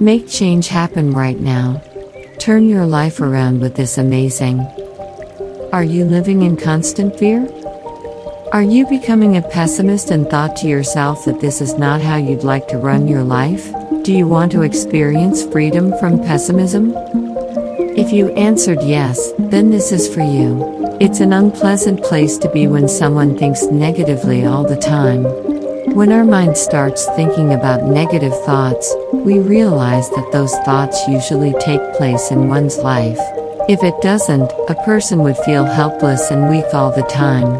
Make change happen right now. Turn your life around with this amazing. Are you living in constant fear? Are you becoming a pessimist and thought to yourself that this is not how you'd like to run your life? Do you want to experience freedom from pessimism? If you answered yes, then this is for you. It's an unpleasant place to be when someone thinks negatively all the time. When our mind starts thinking about negative thoughts, we realize that those thoughts usually take place in one's life. If it doesn't, a person would feel helpless and weak all the time.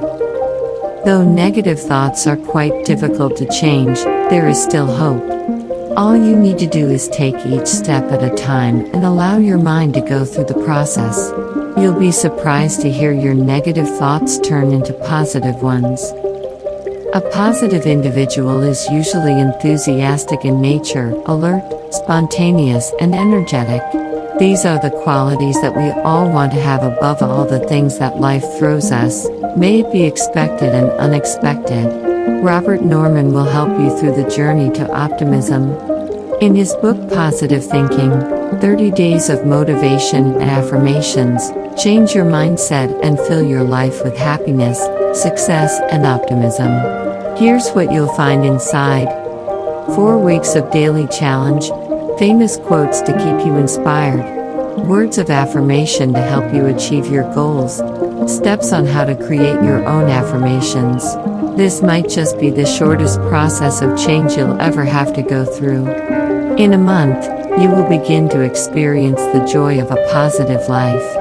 Though negative thoughts are quite difficult to change, there is still hope. All you need to do is take each step at a time and allow your mind to go through the process. You'll be surprised to hear your negative thoughts turn into positive ones. A positive individual is usually enthusiastic in nature, alert, spontaneous, and energetic. These are the qualities that we all want to have above all the things that life throws us, may it be expected and unexpected. Robert Norman will help you through the journey to optimism. In his book Positive Thinking 30 Days of Motivation and Affirmations, change your mindset and fill your life with happiness, success, and optimism. Here's what you'll find inside 4 weeks of daily challenge, famous quotes to keep you inspired, words of affirmation to help you achieve your goals, steps on how to create your own affirmations. This might just be the shortest process of change you'll ever have to go through. In a month, you will begin to experience the joy of a positive life.